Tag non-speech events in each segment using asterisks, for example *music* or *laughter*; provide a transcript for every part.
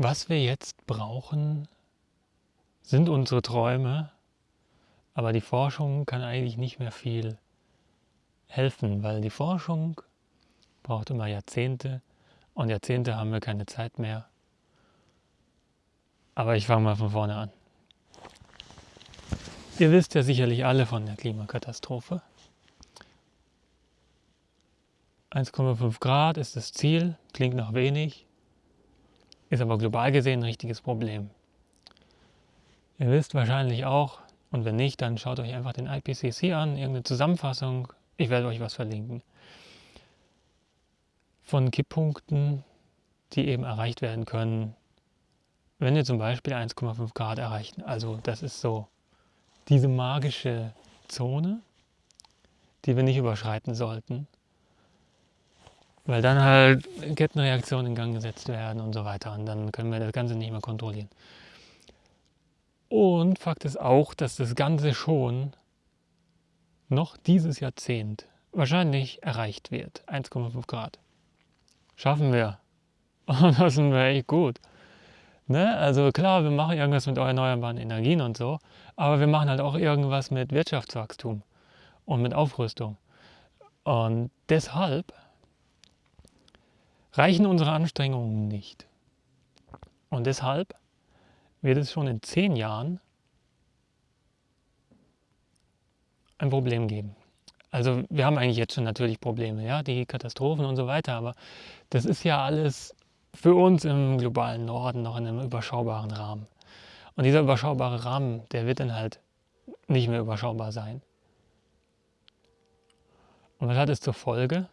Was wir jetzt brauchen, sind unsere Träume, aber die Forschung kann eigentlich nicht mehr viel helfen, weil die Forschung braucht immer Jahrzehnte und Jahrzehnte haben wir keine Zeit mehr. Aber ich fange mal von vorne an. Ihr wisst ja sicherlich alle von der Klimakatastrophe. 1,5 Grad ist das Ziel, klingt noch wenig, ist aber global gesehen ein richtiges Problem. Ihr wisst wahrscheinlich auch, und wenn nicht, dann schaut euch einfach den IPCC an, irgendeine Zusammenfassung, ich werde euch was verlinken, von Kipppunkten, die eben erreicht werden können, wenn wir zum Beispiel 1,5 Grad erreichen. Also das ist so diese magische Zone, die wir nicht überschreiten sollten, weil dann halt Kettenreaktionen in Gang gesetzt werden und so weiter und dann können wir das Ganze nicht mehr kontrollieren. Und Fakt ist auch, dass das Ganze schon noch dieses Jahrzehnt wahrscheinlich erreicht wird. 1,5 Grad. Schaffen wir. *laughs* Und das sind wir echt gut. Ne? Also klar, wir machen irgendwas mit erneuerbaren Energien und so, aber wir machen halt auch irgendwas mit Wirtschaftswachstum und mit Aufrüstung. Und deshalb reichen unsere Anstrengungen nicht. Und deshalb wird es schon in zehn Jahren ein Problem geben. Also wir haben eigentlich jetzt schon natürlich Probleme, ja, die Katastrophen und so weiter, aber das ist ja alles für uns im globalen Norden noch in einem überschaubaren Rahmen. Und dieser überschaubare Rahmen, der wird dann halt nicht mehr überschaubar sein. Und was hat es zur Folge?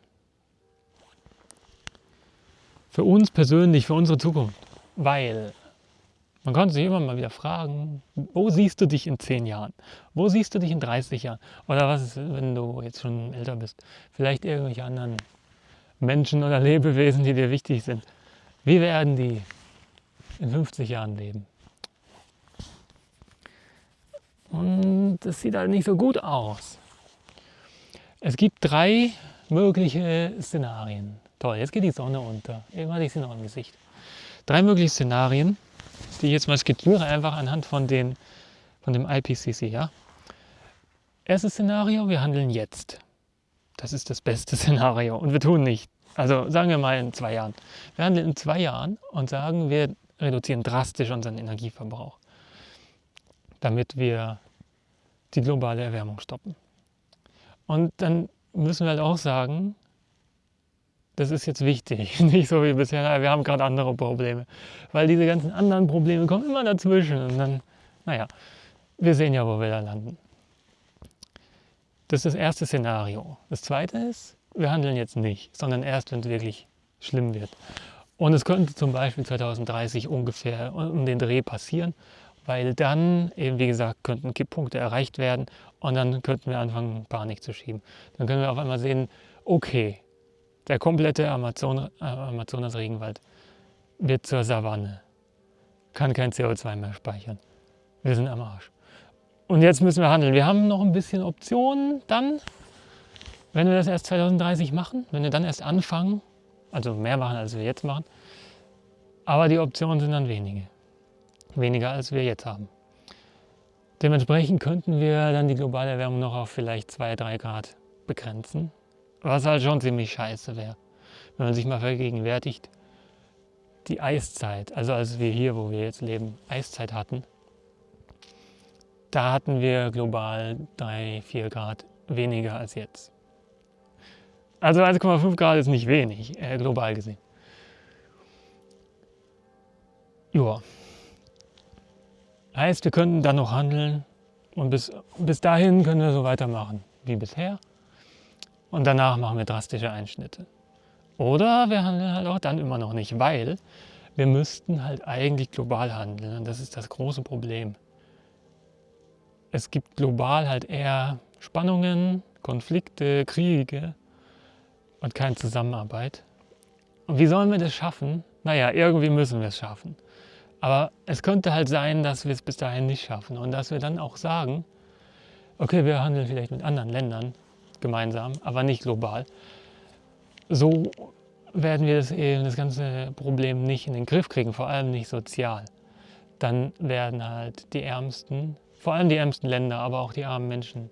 Für uns persönlich, für unsere Zukunft. Weil man konnte sich immer mal wieder fragen, wo siehst du dich in 10 Jahren? Wo siehst du dich in 30 Jahren? Oder was ist, wenn du jetzt schon älter bist? Vielleicht irgendwelche anderen Menschen oder Lebewesen, die dir wichtig sind. Wie werden die in 50 Jahren leben? Und das sieht halt nicht so gut aus. Es gibt drei mögliche Szenarien. Toll, jetzt geht die Sonne unter. Irgendwann hatte ich sie noch im Gesicht. Drei mögliche Szenarien die ich jetzt mal skizziere, einfach anhand von, den, von dem IPCC. Ja? Erstes Szenario, wir handeln jetzt. Das ist das beste *laughs* Szenario und wir tun nicht. Also sagen wir mal in zwei Jahren. Wir handeln in zwei Jahren und sagen, wir reduzieren drastisch unseren Energieverbrauch, damit wir die globale Erwärmung stoppen. Und dann müssen wir halt auch sagen, das ist jetzt wichtig, *laughs* nicht so wie bisher, wir haben gerade andere Probleme. Weil diese ganzen anderen Probleme kommen immer dazwischen und dann, naja, wir sehen ja, wo wir da landen. Das ist das erste Szenario. Das zweite ist, wir handeln jetzt nicht, sondern erst, wenn es wirklich schlimm wird. Und es könnte zum Beispiel 2030 ungefähr um den Dreh passieren, weil dann eben, wie gesagt, könnten Kipppunkte erreicht werden und dann könnten wir anfangen, Panik zu schieben. Dann können wir auf einmal sehen, okay, der komplette Amazon, äh, Amazonas-Regenwald wird zur Savanne, kann kein CO2 mehr speichern. Wir sind am Arsch. Und jetzt müssen wir handeln. Wir haben noch ein bisschen Optionen dann, wenn wir das erst 2030 machen, wenn wir dann erst anfangen, also mehr machen, als wir jetzt machen. Aber die Optionen sind dann wenige. Weniger, als wir jetzt haben. Dementsprechend könnten wir dann die globale Erwärmung noch auf vielleicht 2-3 Grad begrenzen. Was halt schon ziemlich scheiße wäre, wenn man sich mal vergegenwärtigt, die Eiszeit, also als wir hier, wo wir jetzt leben, Eiszeit hatten, da hatten wir global 3, 4 Grad weniger als jetzt. Also 1,5 Grad ist nicht wenig, äh, global gesehen. Ja. Heißt, wir könnten dann noch handeln und bis, bis dahin können wir so weitermachen wie bisher und danach machen wir drastische Einschnitte. Oder wir handeln halt auch dann immer noch nicht, weil wir müssten halt eigentlich global handeln und das ist das große Problem. Es gibt global halt eher Spannungen, Konflikte, Kriege und keine Zusammenarbeit. Und wie sollen wir das schaffen? Naja, irgendwie müssen wir es schaffen. Aber es könnte halt sein, dass wir es bis dahin nicht schaffen und dass wir dann auch sagen, okay, wir handeln vielleicht mit anderen Ländern gemeinsam, aber nicht global. So werden wir das, eben, das ganze Problem nicht in den Griff kriegen, vor allem nicht sozial. Dann werden halt die Ärmsten, vor allem die ärmsten Länder, aber auch die armen Menschen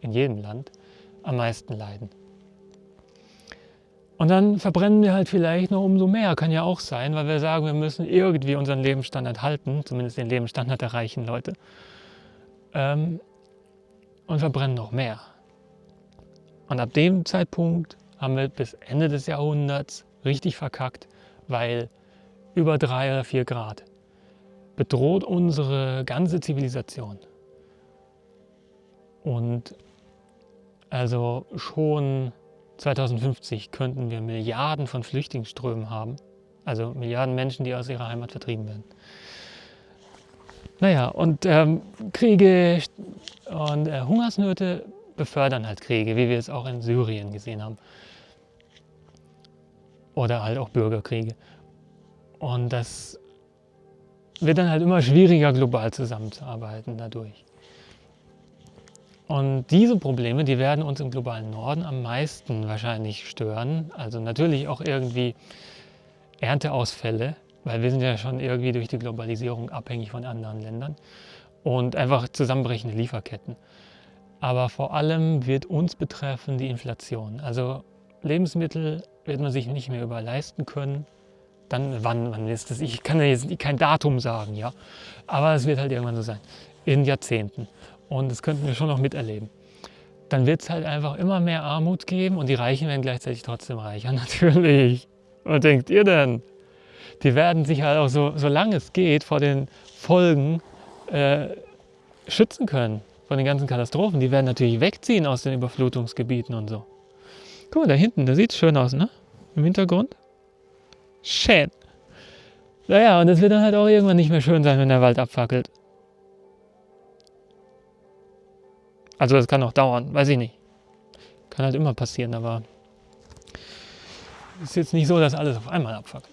in jedem Land am meisten leiden. Und dann verbrennen wir halt vielleicht noch umso mehr, kann ja auch sein, weil wir sagen, wir müssen irgendwie unseren Lebensstandard halten, zumindest den Lebensstandard der reichen Leute, ähm, und verbrennen noch mehr. Und ab dem Zeitpunkt haben wir bis Ende des Jahrhunderts richtig verkackt, weil über drei oder vier Grad bedroht unsere ganze Zivilisation. Und also schon 2050 könnten wir Milliarden von Flüchtlingsströmen haben, also Milliarden Menschen, die aus ihrer Heimat vertrieben werden. Naja, und ähm, Kriege und äh, Hungersnöte befördern halt Kriege, wie wir es auch in Syrien gesehen haben. Oder halt auch Bürgerkriege. Und das wird dann halt immer schwieriger, global zusammenzuarbeiten dadurch. Und diese Probleme, die werden uns im globalen Norden am meisten wahrscheinlich stören. Also natürlich auch irgendwie Ernteausfälle, weil wir sind ja schon irgendwie durch die Globalisierung abhängig von anderen Ländern und einfach zusammenbrechende Lieferketten. Aber vor allem wird uns betreffen die Inflation. Also Lebensmittel wird man sich nicht mehr über leisten können. Dann wann, wann ist das? Ich kann ja jetzt kein Datum sagen, ja. Aber es wird halt irgendwann so sein. In Jahrzehnten. Und das könnten wir schon noch miterleben. Dann wird es halt einfach immer mehr Armut geben und die Reichen werden gleichzeitig trotzdem reicher, *laughs* natürlich. Was denkt ihr denn? Die werden sich halt auch so, solange es geht, vor den Folgen äh, schützen können, von den ganzen Katastrophen. Die werden natürlich wegziehen aus den Überflutungsgebieten und so. Guck mal, da hinten, da sieht es schön aus, ne? Im Hintergrund. Schön. Naja, und es wird dann halt auch irgendwann nicht mehr schön sein, wenn der Wald abfackelt. Also das kann auch dauern, weiß ich nicht. Kann halt immer passieren, aber ist jetzt nicht so, dass alles auf einmal abfackelt.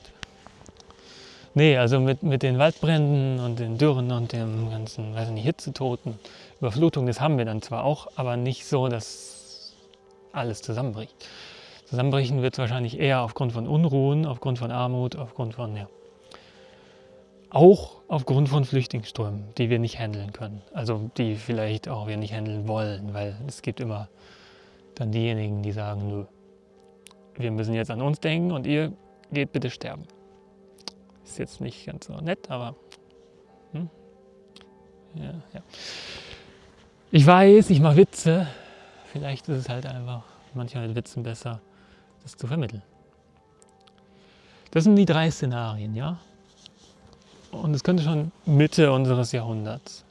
Nee, also mit, mit den Waldbränden und den Dürren und dem ganzen, weiß ich nicht, Hitzetoten, Überflutung, das haben wir dann zwar auch, aber nicht so, dass alles zusammenbricht. Zusammenbrechen wird es wahrscheinlich eher aufgrund von Unruhen, aufgrund von Armut, aufgrund von, ja, auch aufgrund von Flüchtlingsströmen, die wir nicht handeln können. Also die vielleicht auch wir nicht handeln wollen, weil es gibt immer dann diejenigen, die sagen, nö, wir müssen jetzt an uns denken und ihr geht bitte sterben. Ist jetzt nicht ganz so nett, aber hm? ja, ja. Ich weiß, ich mache Witze. Vielleicht ist es halt einfach manchmal mit Witzen besser, das zu vermitteln. Das sind die drei Szenarien, ja? Und es könnte schon Mitte unseres Jahrhunderts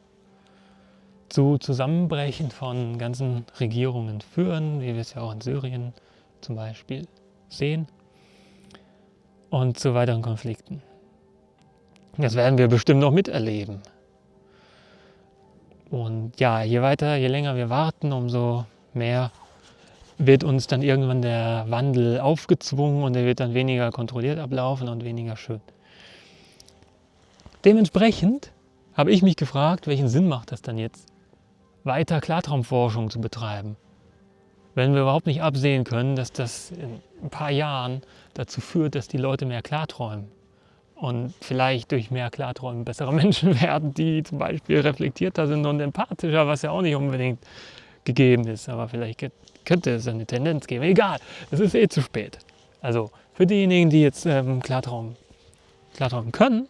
zu Zusammenbrechen von ganzen Regierungen führen, wie wir es ja auch in Syrien zum Beispiel sehen, und zu weiteren Konflikten. Das werden wir bestimmt noch miterleben. Und ja, je weiter, je länger wir warten, umso mehr wird uns dann irgendwann der Wandel aufgezwungen und er wird dann weniger kontrolliert ablaufen und weniger schön. Dementsprechend habe ich mich gefragt, welchen Sinn macht das dann jetzt, weiter Klartraumforschung zu betreiben, wenn wir überhaupt nicht absehen können, dass das in ein paar Jahren dazu führt, dass die Leute mehr klarträumen und vielleicht durch mehr Klarträumen bessere *laughs* Menschen werden, die zum Beispiel reflektierter sind und empathischer, was ja auch nicht unbedingt gegeben ist, aber vielleicht könnte es eine Tendenz geben. Egal, es ist eh zu spät. Also für diejenigen, die jetzt ähm, Klartraum, Klartraum können,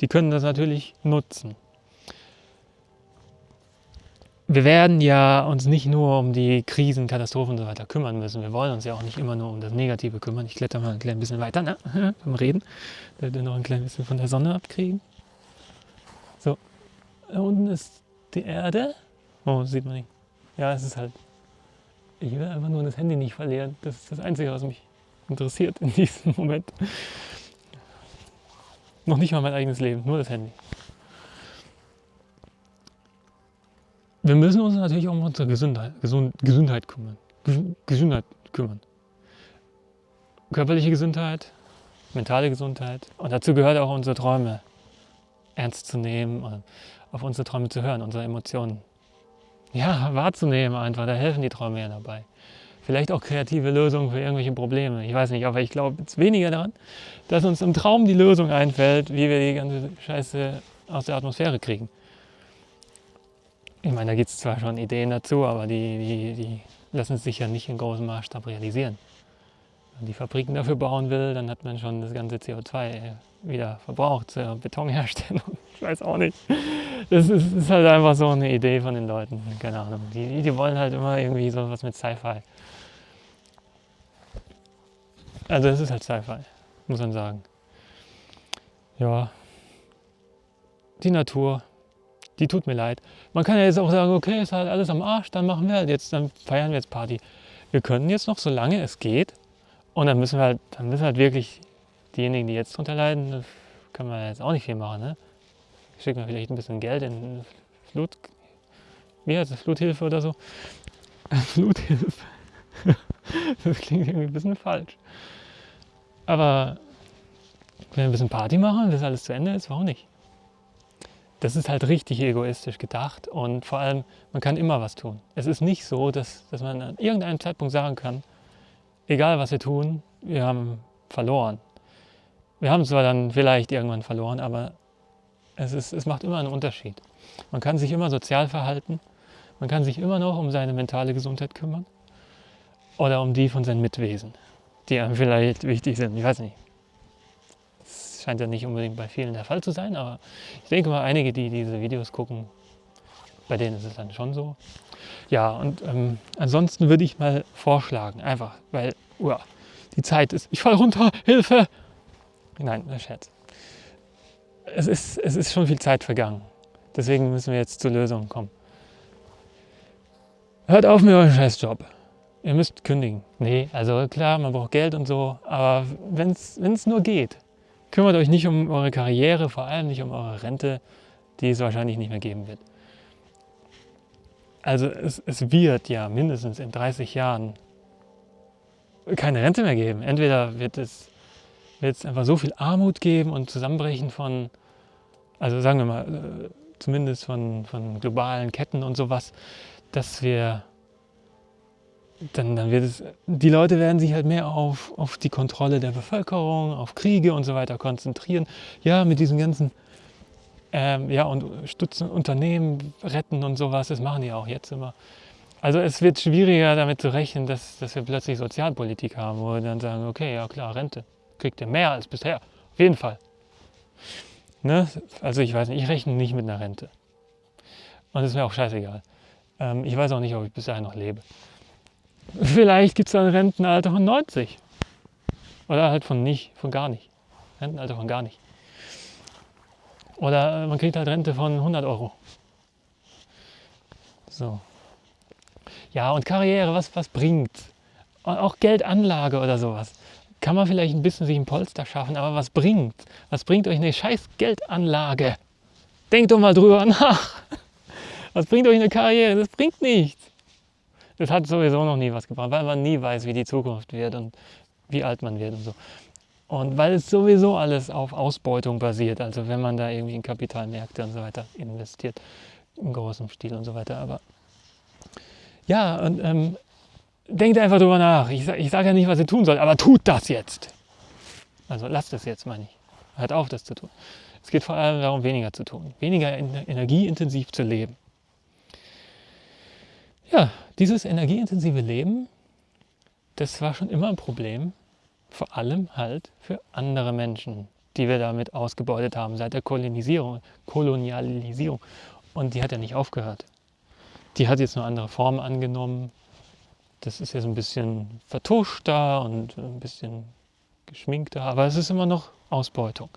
die können das natürlich nutzen. Wir werden ja uns nicht nur um die Krisen, Katastrophen und so weiter kümmern müssen. Wir wollen uns ja auch nicht immer nur um das Negative kümmern. Ich kletter mal ein klein bisschen weiter ne? *laughs* beim Reden, damit wir noch ein klein bisschen von der Sonne abkriegen. So, da unten ist die Erde. Oh, sieht man nicht. Ja, es ist halt. Ich will einfach nur das Handy nicht verlieren. Das ist das Einzige, was mich interessiert in diesem Moment. Noch nicht mal mein eigenes Leben, nur das Handy. Wir müssen uns natürlich auch um unsere Gesundheit, Gesund, Gesundheit kümmern. Gesundheit kümmern. Körperliche Gesundheit, mentale Gesundheit. Und dazu gehört auch unsere Träume ernst zu nehmen, auf unsere Träume zu hören, unsere Emotionen ja, wahrzunehmen einfach. Da helfen die Träume ja dabei. Vielleicht auch kreative Lösungen für irgendwelche Probleme. Ich weiß nicht, aber ich glaube jetzt weniger daran, dass uns im Traum die Lösung einfällt, wie wir die ganze Scheiße aus der Atmosphäre kriegen. Ich meine, da gibt es zwar schon Ideen dazu, aber die, die, die lassen sich ja nicht in großem Maßstab realisieren. Wenn man die Fabriken dafür bauen will, dann hat man schon das ganze CO2 wieder verbraucht zur Betonherstellung. *laughs* Ich weiß auch nicht. Das ist, ist, halt einfach so eine Idee von den Leuten. Keine Ahnung. Die, die wollen halt immer irgendwie so was mit Sci-Fi. Also es ist halt Sci-Fi, muss man sagen. Ja. Die Natur, die tut mir leid. Man kann ja jetzt auch sagen, okay, ist halt alles am Arsch, dann machen wir halt jetzt, dann feiern wir jetzt Party. Wir können jetzt noch, solange es geht, und dann müssen wir halt, dann müssen halt wirklich diejenigen, die jetzt drunter leiden, können wir jetzt auch nicht viel machen. Ne? Schicken wir vielleicht ein bisschen Geld in Flut, wie heißt das, Fluthilfe oder so? *laughs* Fluthilfe. *laughs* das klingt irgendwie ein bisschen falsch. Aber wenn wir ein bisschen Party machen, bis alles zu Ende ist, warum nicht? Das ist halt richtig egoistisch gedacht und vor allem, man kann immer was tun. Es ist nicht so, dass, dass man an irgendeinem Zeitpunkt sagen kann, egal was wir tun, wir haben verloren. Wir haben zwar dann vielleicht irgendwann verloren, aber es, ist, es macht immer einen Unterschied. Man kann sich immer sozial verhalten, man kann sich immer noch um seine mentale Gesundheit kümmern oder um die von seinen Mitwesen, die einem vielleicht wichtig sind. Ich weiß nicht. Scheint ja nicht unbedingt bei vielen der Fall zu sein, aber ich denke mal, einige, die diese Videos gucken, bei denen ist es dann schon so. Ja, und ähm, ansonsten würde ich mal vorschlagen, einfach, weil uah, die Zeit ist, ich fall runter, Hilfe, Nein, ein Scherz. Es ist, es ist schon viel Zeit vergangen. Deswegen müssen wir jetzt zur Lösung kommen. Hört auf mit eurem Scheißjob. Ihr müsst kündigen. Nee, also klar, man braucht Geld und so, aber wenn es nur geht, kümmert euch nicht um eure Karriere, vor allem nicht um eure Rente, die es wahrscheinlich nicht mehr geben wird. Also es, es wird ja mindestens in 30 Jahren keine Rente mehr geben. Entweder wird es wird es einfach so viel Armut geben und Zusammenbrechen von, also sagen wir mal, äh, zumindest von, von globalen Ketten und sowas, dass wir, dann, dann wird es, die Leute werden sich halt mehr auf, auf die Kontrolle der Bevölkerung, auf Kriege und so weiter konzentrieren. Ja, mit diesen ganzen, ähm, ja, und stützen Unternehmen retten und sowas, das machen die auch jetzt immer. Also es wird schwieriger damit zu rechnen, dass, dass wir plötzlich Sozialpolitik haben, wo wir dann sagen, okay, ja klar, Rente kriegt ihr mehr als bisher. Auf jeden Fall. Ne? Also ich weiß nicht, ich rechne nicht mit einer Rente. Und es ist mir auch scheißegal. Ähm, ich weiß auch nicht, ob ich bis dahin noch lebe. *laughs* Vielleicht gibt es ein Rentenalter von 90. Oder halt von nicht, von gar nicht. Rentenalter von gar nicht. Oder äh, man kriegt halt Rente von 100 Euro. So. Ja, und Karriere, was, was bringt? Auch Geldanlage oder sowas kann man vielleicht ein bisschen sich ein Polster schaffen, aber was bringt? Was bringt euch eine scheiß Geldanlage? Denkt doch mal drüber *laughs* nach. Was bringt euch eine Karriere? Das bringt nichts. Das hat sowieso noch nie was gebracht, weil man nie weiß, wie die Zukunft wird und wie alt man wird und so. Und weil es sowieso alles auf Ausbeutung basiert, also wenn man da irgendwie in Kapitalmärkte und so weiter investiert, im großen Stil und so weiter. Aber ja, und ähm, denkt einfach drüber nach. Ich, ich sage ja nicht, was ihr tun sollt, aber tut das jetzt. Also lasst es jetzt, meine ich. Hört auf, das zu tun. Es geht vor allem darum, weniger zu tun, weniger energieintensiv zu leben. Ja, dieses energieintensive Leben, das war schon immer ein Problem, vor allem halt für andere Menschen, die wir damit ausgebeutet haben seit der Kolonisierung, Kolonialisierung. Und die hat ja nicht aufgehört. Die hat jetzt nur andere Formen angenommen, das ist jetzt ein bisschen vertuschter und ein bisschen geschminkter, aber es ist immer noch Ausbeutung.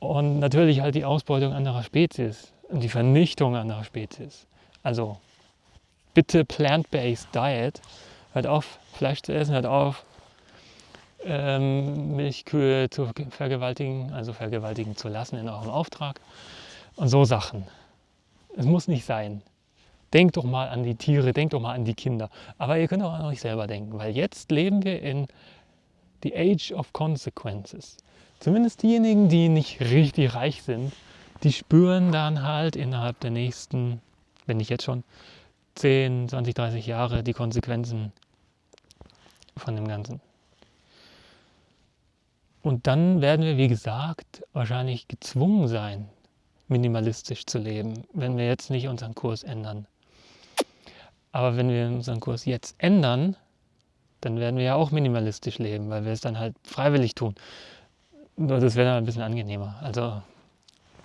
Und natürlich halt die Ausbeutung anderer Spezies und die Vernichtung anderer Spezies. Also bitte Plant-Based Diet, hört auf Fleisch zu essen, hört auf ähm, Milchkühe zu vergewaltigen, also vergewaltigen zu lassen in eurem Auftrag und so Sachen. Es muss nicht sein. Denkt doch mal an die Tiere, denkt doch mal an die Kinder. Aber ihr könnt auch an euch selber denken, weil jetzt leben wir in the age of consequences. Zumindest diejenigen, die nicht richtig reich sind, die spüren dann halt innerhalb der nächsten, wenn nicht jetzt schon, 10, 20, 30 Jahre die Konsequenzen von dem Ganzen. Und dann werden wir, wie gesagt, wahrscheinlich gezwungen sein, minimalistisch zu leben, wenn wir jetzt nicht unseren Kurs ändern. Aber wenn wir unseren Kurs jetzt ändern, dann werden wir ja auch minimalistisch leben, weil wir es dann halt freiwillig tun. Nur das wäre dann ein bisschen angenehmer. Also,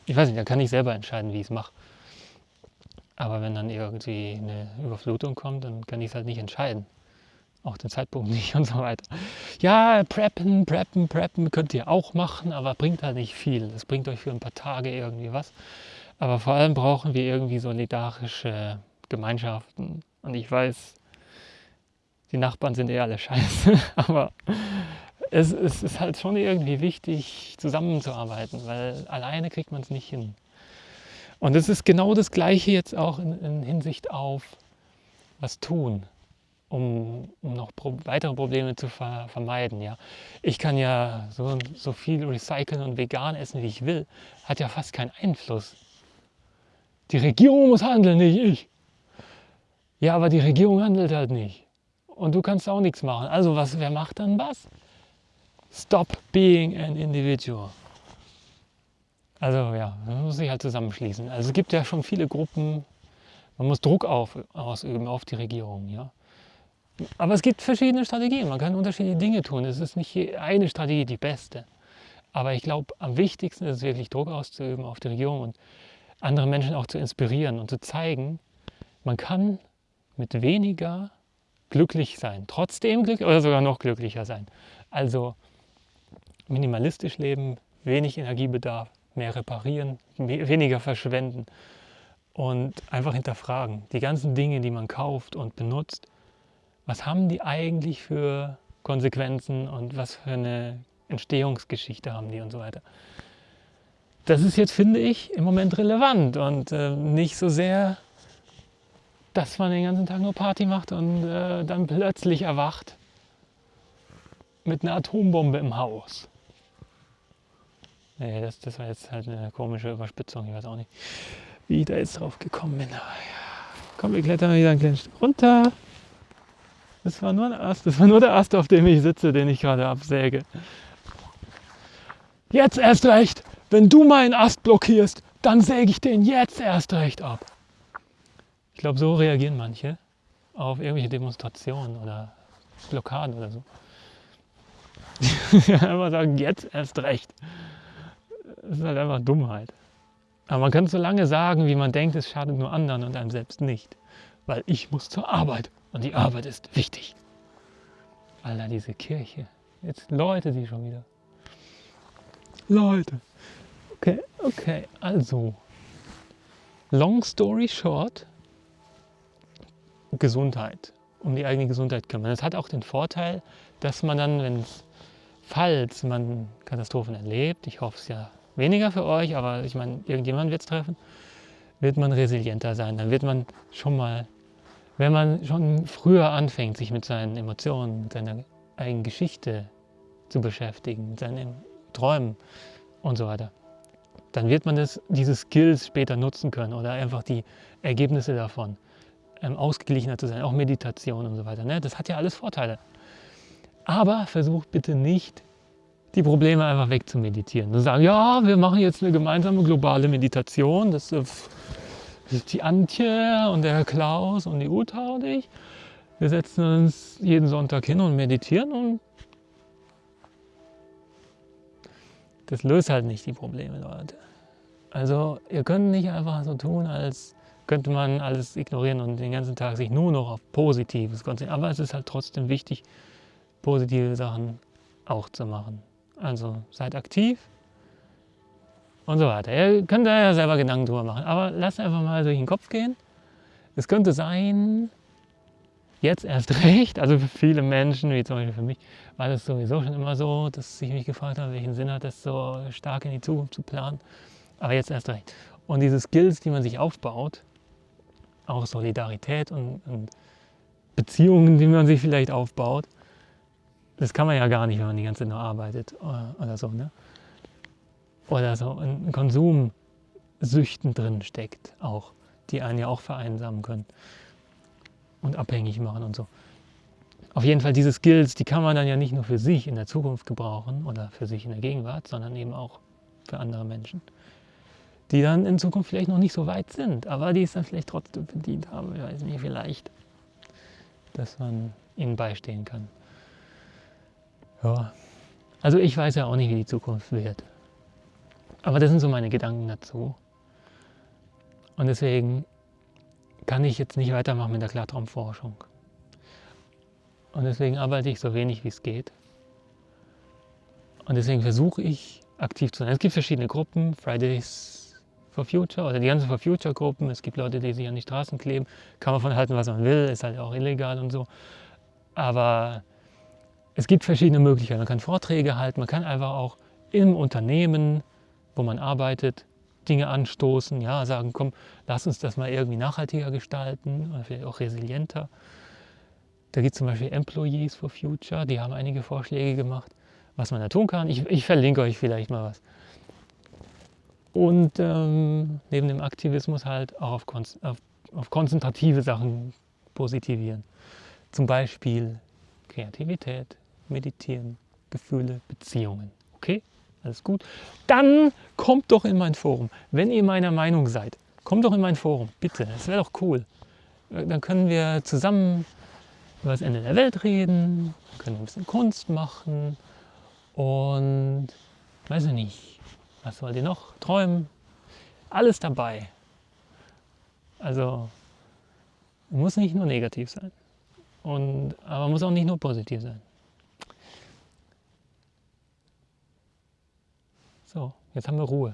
ich weiß nicht, da kann ich selber entscheiden, wie ich es mache. Aber wenn dann irgendwie eine Überflutung kommt, dann kann ich es halt nicht entscheiden auch den Zeitpunkt *laughs* nicht und so weiter. Ja, preppen, preppen, preppen könnt ihr auch machen, aber bringt halt nicht viel. Das bringt euch für ein paar Tage irgendwie was. Aber vor allem brauchen wir irgendwie solidarische Gemeinschaften. Und ich weiß, die Nachbarn sind eh alle scheiße, *laughs* aber es, es ist halt schon irgendwie wichtig, zusammenzuarbeiten, weil alleine kriegt man es nicht hin. Und es ist genau das Gleiche jetzt auch in, in Hinsicht auf was tun um, um noch pro weitere Probleme zu ver vermeiden. Ja. Ich kann ja so, so viel recyceln und vegan essen, wie ich will, hat ja fast keinen Einfluss. Die Regierung muss handeln, nicht ich. Ja, aber die Regierung handelt halt nicht. Und du kannst auch nichts machen. Also was, wer macht dann was? Stop being an individual. Also ja, man muss sich halt zusammenschließen. Also es gibt ja schon viele Gruppen, man muss Druck auf, ausüben auf die Regierung. Ja? Aber es gibt verschiedene Strategien. Man kann unterschiedliche Dinge tun. Es ist nicht eine Strategie die beste. Aber ich glaube, am wichtigsten ist es wirklich Druck auszuüben auf die Regierung und andere Menschen auch zu inspirieren und zu zeigen, man kann mit weniger glücklich sein, trotzdem glücklich oder sogar noch glücklicher sein. Also minimalistisch leben, wenig Energiebedarf, mehr reparieren, weniger verschwenden und einfach hinterfragen. Die ganzen Dinge, die man kauft und benutzt, was haben die eigentlich für Konsequenzen und was für eine Entstehungsgeschichte haben die und so weiter. Das ist jetzt, finde ich, im Moment relevant und äh, nicht so sehr, dass man den ganzen Tag nur Party macht und äh, dann plötzlich erwacht mit einer Atombombe im Haus. Nee, das, das war jetzt halt eine komische Überspitzung, ich weiß auch nicht, wie ich da jetzt drauf gekommen bin. Aber ja. Komm, wir klettern wieder ein kleines Stück runter. Das war nur der Ast, das war nur der Ast, auf dem ich sitze, den ich gerade absäge. Jetzt erst recht, wenn du meinen Ast blockierst, dann säge ich den jetzt erst recht ab. Ich glaube, so reagieren manche auf irgendwelche Demonstrationen oder Blockaden oder so. *laughs* einfach sagen, jetzt erst recht. Das ist halt einfach Dummheit. Aber man kann es so lange sagen, wie man denkt, es schadet nur anderen und einem selbst nicht. Weil ich muss zur Arbeit. Und die Arbeit ist wichtig. Alter, diese Kirche. Jetzt Leute die schon wieder. Leute. Okay, okay, also. Long story short. Gesundheit. Um die eigene Gesundheit kümmern. Das hat auch den Vorteil, dass man dann, wenn es, falls man Katastrophen erlebt, ich hoffe es ja weniger für euch, aber ich meine, irgendjemand wird es treffen, wird man resilienter sein. Dann wird man schon mal wenn man schon früher anfängt, sich mit seinen Emotionen, mit seiner eigenen Geschichte zu beschäftigen, mit seinen Träumen und so weiter, dann wird man das, diese Skills später nutzen können oder einfach die Ergebnisse davon, ähm, ausgeglichener zu sein, auch Meditation und so weiter. Ne? Das hat ja alles Vorteile. Aber versucht bitte nicht, die Probleme einfach wegzumeditieren. Und sagen, ja, wir machen jetzt eine gemeinsame globale Meditation. Das äh, die Antje und der Klaus und die Uta und ich. Wir setzen uns jeden Sonntag hin und meditieren und das löst halt nicht die Probleme, Leute. Also ihr könnt nicht einfach so tun, als könnte man alles ignorieren und den ganzen Tag sich nur noch auf Positives konzentrieren. Aber es ist halt trotzdem wichtig, positive Sachen auch zu machen. Also seid aktiv, und so weiter. Ihr könnt da ja selber Gedanken drüber machen, aber lasst einfach mal durch den Kopf gehen. Es könnte sein, jetzt erst *laughs* recht, also für viele Menschen, wie zum Beispiel für mich, war das sowieso schon immer so, dass ich mich gefragt habe, welchen Sinn hat es, so stark in die Zukunft zu planen. Aber jetzt erst recht. Und diese Skills, die man sich aufbaut, auch Solidarität und, und Beziehungen, die man sich vielleicht aufbaut, das kann man ja gar nicht, wenn man die ganze Zeit nur arbeitet oder, oder so. Ne? oder so in Konsumsüchten drin steckt, auch, die einen ja auch vereinsamen können und abhängig machen und so. auf jeden Fall diese Skills, die kann man dann ja nicht nur für sich in der Zukunft gebrauchen oder für sich in der Gegenwart, sondern eben auch für andere Menschen, die dann in Zukunft vielleicht noch nicht so weit sind, aber die es dann vielleicht trotzdem verdient haben. Ich weiß nicht, vielleicht, dass man ihnen beistehen kann. Ja, also ich weiß ja auch nicht, wie die Zukunft wird. Aber das sind so meine Gedanken dazu. Und deswegen kann ich jetzt nicht weitermachen mit der Klartraumforschung. Und deswegen arbeite ich so wenig wie es geht. Und deswegen versuche ich aktiv zu sein. Es gibt verschiedene Gruppen, Fridays for Future oder die ganzen For Future Gruppen. Es gibt Leute, die sich an die Straßen kleben. Kann man von halten, was man will, ist halt auch illegal und so. Aber es gibt verschiedene Möglichkeiten. Man kann Vorträge halten, man kann einfach auch im Unternehmen, wo man arbeitet, Dinge anstoßen, ja, sagen, komm, lass uns das mal irgendwie nachhaltiger gestalten vielleicht auch resilienter. Da gibt es zum Beispiel Employees for Future, die haben einige Vorschläge gemacht, was man da tun kann. Ich, ich verlinke euch vielleicht mal was. Und ähm, neben dem Aktivismus halt auch auf, auf, auf konzentrative Sachen positivieren. Zum Beispiel Kreativität, Meditieren, Gefühle, Beziehungen. Okay? Alles gut? Dann kommt doch in mein Forum. Wenn ihr meiner Meinung seid, kommt doch in mein Forum. Bitte, das wäre doch cool. Dann können wir zusammen über das Ende der Welt reden, können ein bisschen Kunst machen und weiß ich nicht, was wollt ihr noch? Träumen? Alles dabei. Also muss nicht nur negativ sein. Und, aber muss auch nicht nur positiv sein. So, jetzt haben wir Ruhe.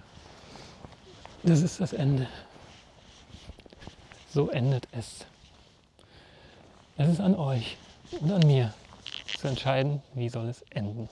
Das ist das Ende. So endet es. Es ist an euch und an mir zu entscheiden, wie soll es enden.